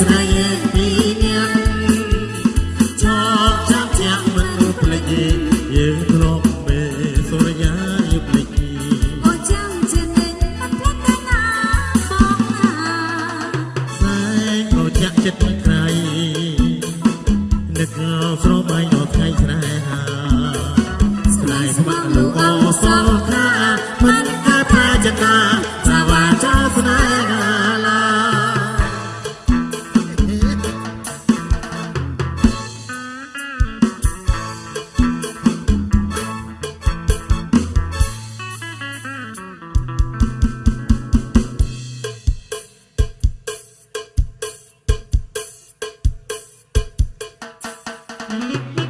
ស្រីពីអ្នកចោលចាំជាមិនភ្លេចយើងធ្លាប់ពេលសូរិយាយប់លេចអូចាំជាអ្នកភ្លេចតែណាបងណាសែងក៏ចាក់ចិត្តក្រៃនឹកស្របាយដល់ថ្ងៃស្រែហាស្នេហ៍ស្ម័គ្រលោកអសលថាមិនកើតប្រយតាសាវាចាស្នេហ៍ Mm-hmm.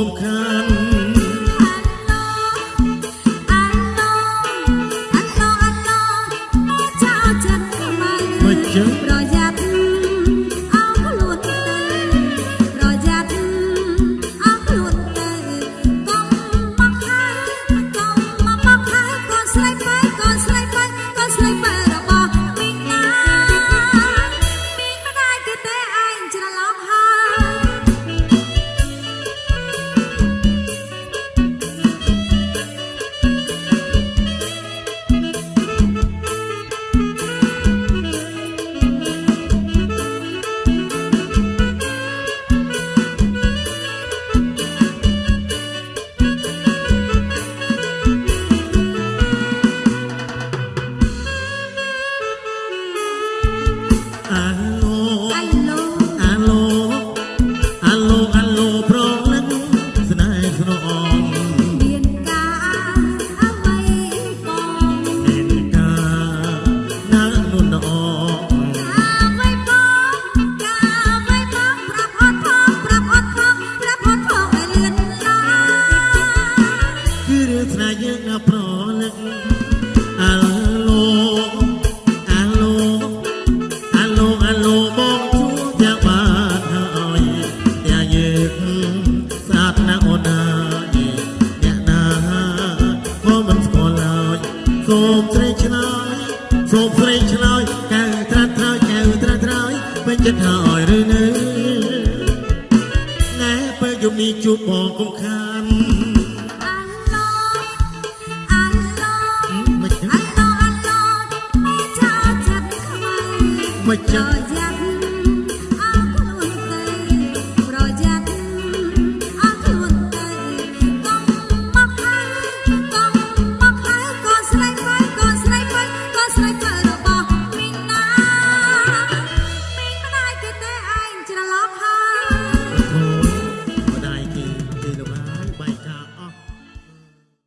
không khan Hãy subscribe យើងប្រលឹក នេះជួបបងកំខានអាឡូអាឡូអាឡូអាឡូមិនចោលចិត្តខ្មៅមិនចោល